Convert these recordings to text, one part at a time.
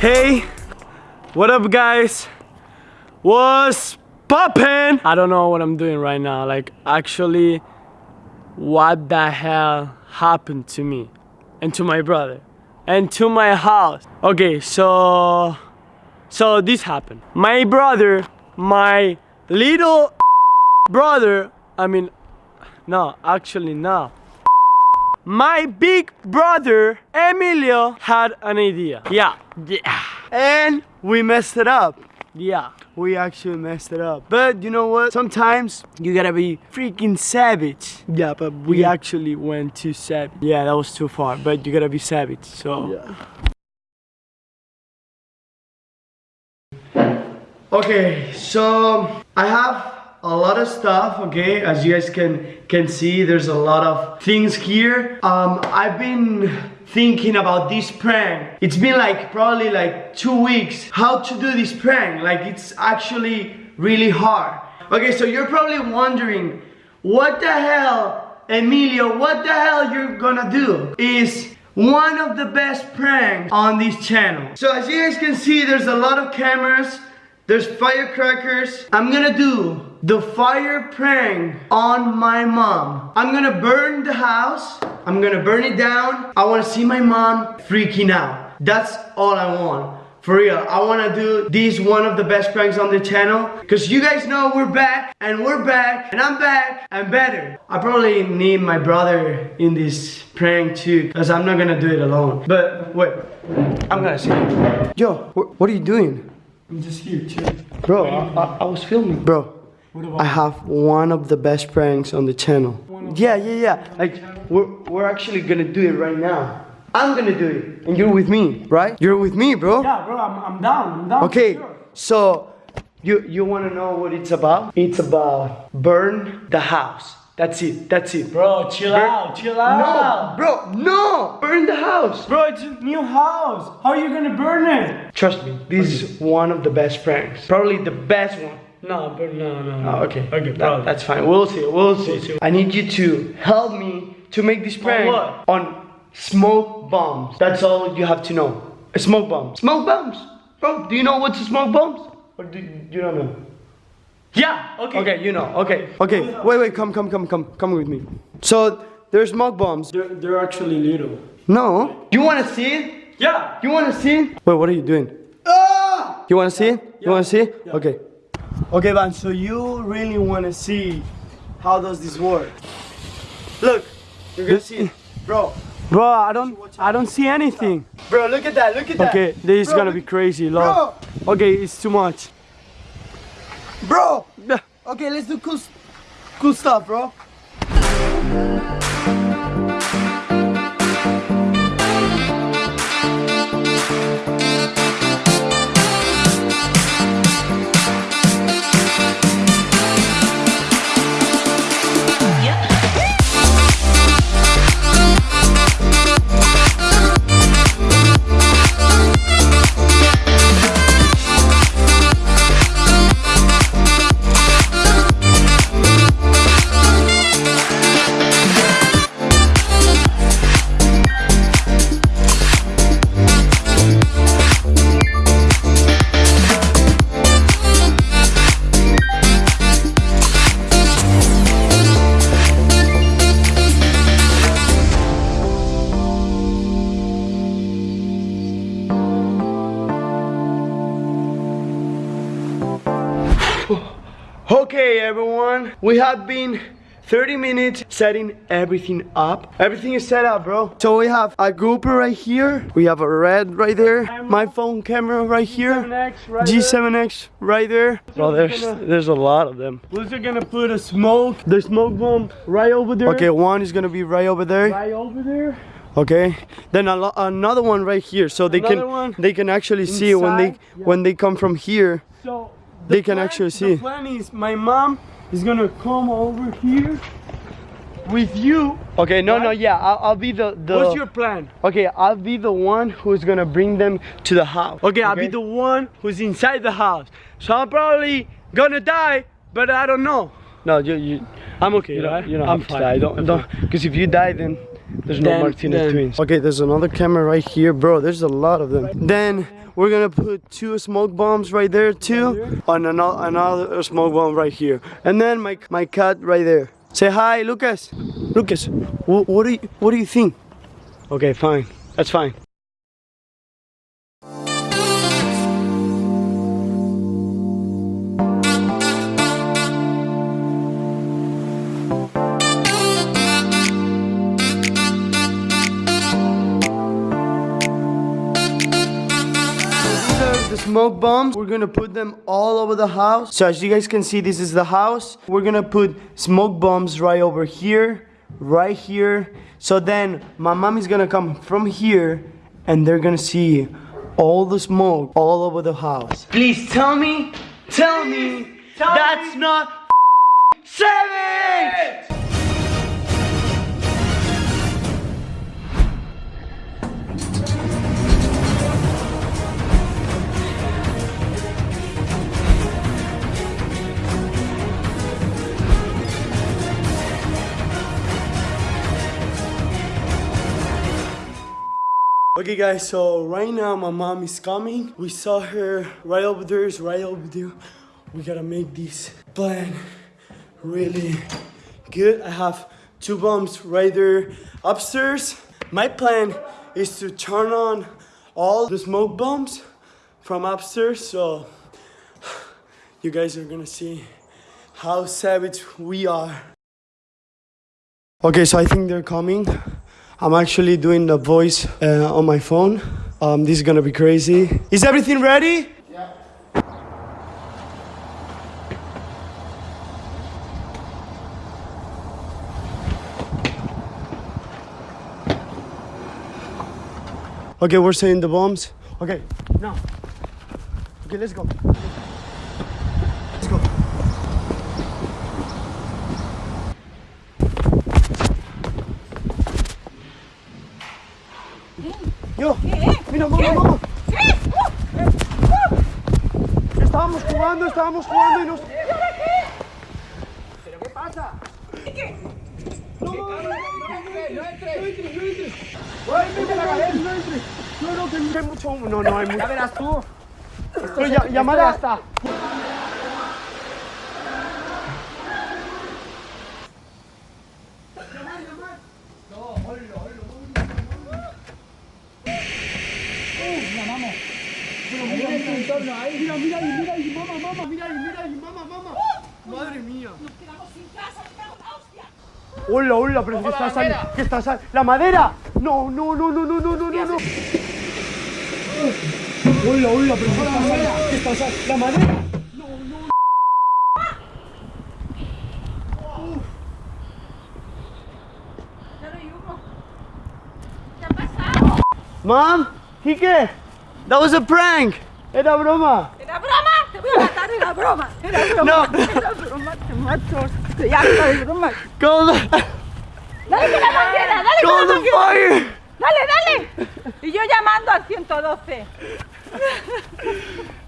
Hey, what up guys? What's poppin'? I don't know what I'm doing right now. Like actually, what the hell happened to me and to my brother and to my house? Okay, so so this happened. My brother, my little brother, I mean, no, actually no. My big brother, Emilio, had an idea. Yeah, yeah. And we messed it up. Yeah, we actually messed it up. But you know what? Sometimes you gotta be freaking savage. Yeah, but we actually went too savage. Yeah, that was too far. But you gotta be savage. So. Yeah. Okay, so I have a lot of stuff okay? As you guys can can see there's a lot of things here. Um i've been thinking about this prank. It's been like probably like two weeks. How to do this prank? Like it's actually really hard. Okay so you're probably wondering what the hell emilio what the hell you're gonna do is one of the best pranks on this channel. So as you guys can see there's a lot of cameras there's firecrackers. I'm gonna do the fire prank on my mom. I'm gonna burn the house. I'm gonna burn it down. I wanna see my mom freaking out. That's all I want. For real, I wanna do this one of the best pranks on the channel Cause you guys know we're back and we're back and I'm back and better I probably need my brother in this prank too Cause I'm not gonna do it alone But wait, I'm gonna see Yo, wh what are you doing? I'm just here, chill. Bro, I, I, I was filming. Bro, I have one of the best pranks on the channel. Yeah, yeah, yeah. Like, we're, we're actually gonna do it right now. I'm gonna do it. And you're with me, right? You're with me, bro. Yeah, bro, I'm, I'm down. I'm down. Okay, Sure. so you you wanna know what it's about? It's about burn the house. That's it. That's it. Bro, chill out, chill out. No, out. bro, no! Burn the house! Bro, it's a new house. How are you gonna burn it? Trust me, this is one of the best pranks. Probably the best one. No, but no, no, no. Oh, okay. Okay, That- that's fine. We'll see. We'll see. I need you to help me to make this prank what? on smoke bombs. That's all you have to know. A smoke bomb. Smoke bombs. Bro, do you know what's a smoke bombs? Or do you don't know? Yeah, okay. Okay, you know. Okay. Okay. Wait, wait. Come, come, come, come, come with me. So there's smoke bombs. They're, they're actually little. No. You want to see it? Yeah. You want to see it? Wait, what are you doing? Ah! You want to see it? You want to see it? Yeah. Okay. Okay, Van. So you really want to see how does this work? Look, you're gonna see it, bro. Bro, I don't, I don't see anything. Bro, look at that. Look at that. Okay, this is gonna be crazy, love. Okay, it's too much. Bro. Okay, let's do cool, cool stuff, bro. Okay, everyone. We have been 30 minutes setting everything up. Everything is set up, bro. So we have a GoPro right here. We have a red right there. My phone camera right here. G7X right G7X right there. Bro, there's there's a lot of them. We're just gonna put a smoke, the smoke bomb right over there. Okay, one is gonna be right over there. Right over there. Okay, then a another one right here, so they Another can one they can actually see when they yeah. when they come from here. So They the can plan- actually see. The plan is my mom is gonna come over here with you. Okay, no, no, yeah, I'll, I'll be the the. What's your plan? Okay, I'll be the one who's gonna bring them to the house. Okay, I'll be the one who's inside the house. So I'm probably gonna die, but I don't know. No, you you. I'm okay, You don't, right? you don't I'm fine. die. Don't don't. Because if you die, then There's no Then- Martinez then- twins. Okay, there's another camera right here, bro. There's a lot of them. Then we're gonna put two smoke bombs right there too, and another another smoke bomb right here, and then my my cat right there. Say hi, Lucas. Lucas, wh- what do you what do you think? Okay, fine. That's fine. Are the smoke bombs. We're gonna put them all over the house. So as you guys can see, this is the house. We're gonna put smoke bombs right over here, right here. So then my mom is gonna come from here and they're gonna see all the smoke all over the house. Please tell me, tell me, that's not savage! Okay guys, so right now my mom is coming. We saw her right over there, is right over there. We gotta make this plan really good. I have two bombs right there upstairs. My plan is to turn on all the smoke bombs from upstairs so you guys are gonna see how savage we are. Okay, so I think they're coming. I'm actually doing the voice uh, on my phone. Um, this is gonna be crazy. Is everything ready? Yeah. Okay, we're saying the bombs. Okay, now. Okay, let's go. Let's ¿Qué? No, no, no, no entres, no entres, no entres. No, no, que hay mucho humo. No, no, hay mucho. Ya verás tú. Esto ya, llamada hasta. Mira, no, mira, mira, mira, mira, mira, mira, mira, mira, mira, mira, mira, mira, mira, mira, mira, mira, mira, Madre mía. Hola, hola, pero que Ojo, la está madera. que está sal- la madera. No, no, no, no, no, no, no, no, no. Hola, hola, pero que está sal- que está sal- la madera. No, no. Mom, Kike, that was a prank. ¿Era broma? Te voy a matar, era broma. Era broma. No. Era broma, te mato. Estoy harta de bromas. Call the, Dale con la manguera, dale call con la the manguera. fire. Dale, dale. Y yo llamando al 112.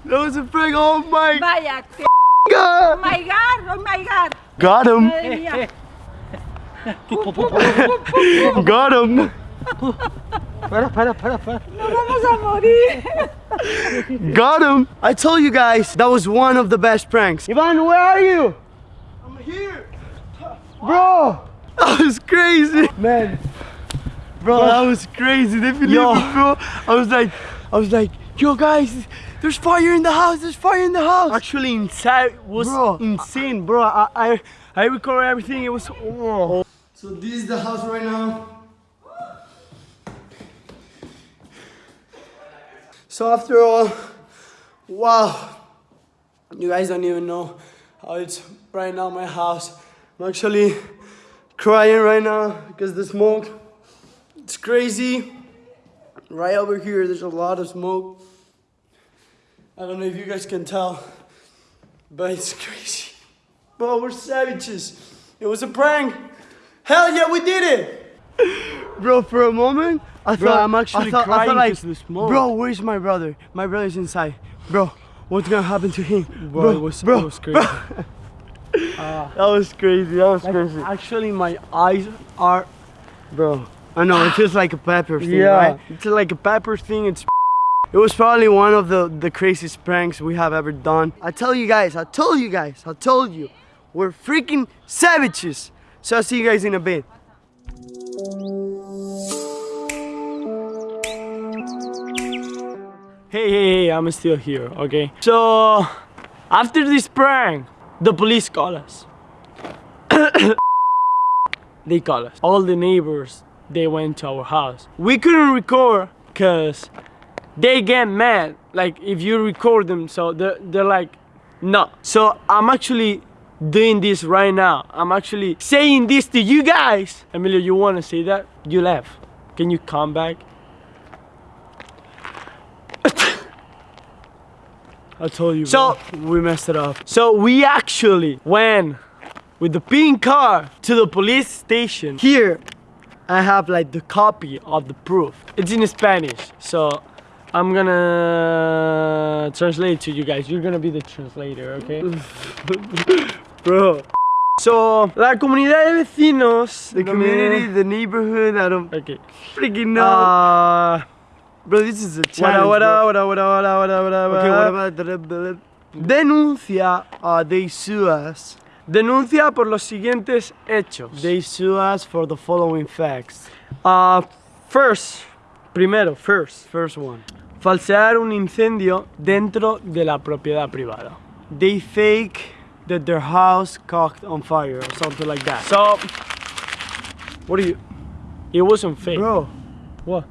That was a prank. Oh my Vaya, que... god. Oh my God, oh my God. Got him. Madre mía. Got him. Para, para, para, para. Nos vamos a morir. Got him. I told you guys that was one of the best pranks. Ivan, where are you? I'm here. Bro, that was crazy. Man. Bro, that was crazy. They believe Yo. me, bro. I was like, I was like, yo guys, there's fire in the house. There's fire in the house. Actually, inside was Bro. insane, bro. I, I, I recorded everything. It was. Oh. So this is the house right now. So after all, wow, you guys don't even know how it's right now my house. I'm actually crying right now because the smoke, it's crazy. Right over here, there's a lot of smoke. I don't know if you guys can tell, but it's crazy. Bro, we're savages. It was a prank. Hell yeah, we did it! Bro, for a moment, I Bro, thought I'm actually I thought, I crying thought like, because of the smoke. Bro, where's my brother? My brother's inside. Bro, what's gonna happen to him? Bro, it was- bro, was crazy. bro. Ah. that was crazy. That was crazy. Actually, my eyes are. Bro, I know it feels like a pepper thing, Yeah. right? It's like a pepper thing. It's it was probably one of the the craziest pranks we have ever done. I tell you guys, I told you guys, I told you, we're freaking savages. So I'll see you guys in a bit. Hey, hey, hey, I'm still here, okay? So, after this prank, the police call us. they call us. All the neighbors, they went to our house. We couldn't record because they get mad. Like, if you record them, so they're, they're like, no. So, I'm actually doing this right now. I'm actually saying this to you guys. Emilio, you want to say that? You left. Can you come back? I told you. So bro. we messed it up. so we actually went with the pink car to the police station. Here, I have like the Copy of the proof. It's in Spanish, so I'm gonna translate to you guys. You're gonna be the translator, okay? bro. So la comunidad de vecinos. The no community, the neighborhood, I don't Okay. freaking know. Uh, bro, this is a challenge. Okay, about the, the, denuncia? Uh, they sue us. Denuncia por los siguientes hechos. They sue us for the following facts. Uh, first, primero, first, First one. falsear un incendio dentro de la propiedad privada. They fake that their house caught on fire or something like that. So, what do you? It wasn't fake. Bro. What?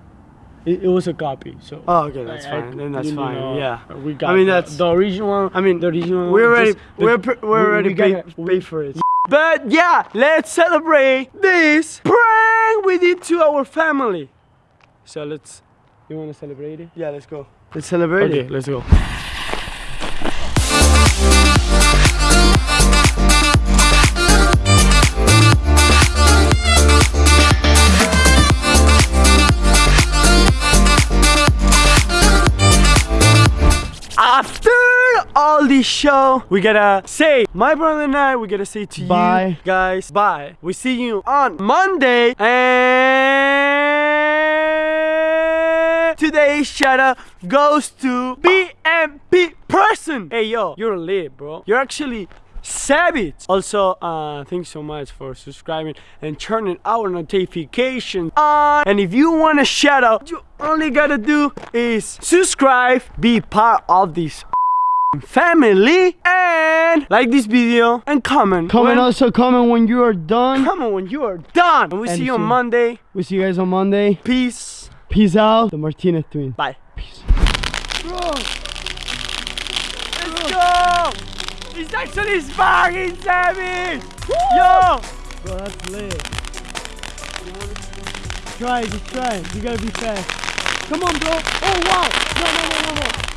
It, it was a copy. So. Oh, okay, that's I- I- fine. Then that's you fine. know, yeah. We got. I mean, that's- the original one. I mean, the original. We one, already, just we're, the- we're we- already we paid, gotta- paid for it. But yeah, let's celebrate this prank we did to our family. So let's. You want to celebrate it? Yeah, let's go. Let's celebrate Okay, it. let's go. Show, we gotta say, my brother and I, we gotta say to Bye. you guys, bye. We see you on Monday. And today's shout out goes to BMP person. Hey yo, you're lit, bro. You're actually savage. Also, uh, thanks so much for subscribing and turning our notifications on. And if you want a shout out, you only gotta do is subscribe, be part of this family, and like this video and comment. Comment when- also, comment when you are done. Comment when you are done. And we And see you on Monday. We'll see you guys on Monday. Peace. Peace out. The Martinez twins. Bye. Peace. Let's go! He's actually fucking savage! Yo! Bro, that's lit. Try, just try. You gotta be fast. Come on, bro. Oh, wow. No, no. No, no, no.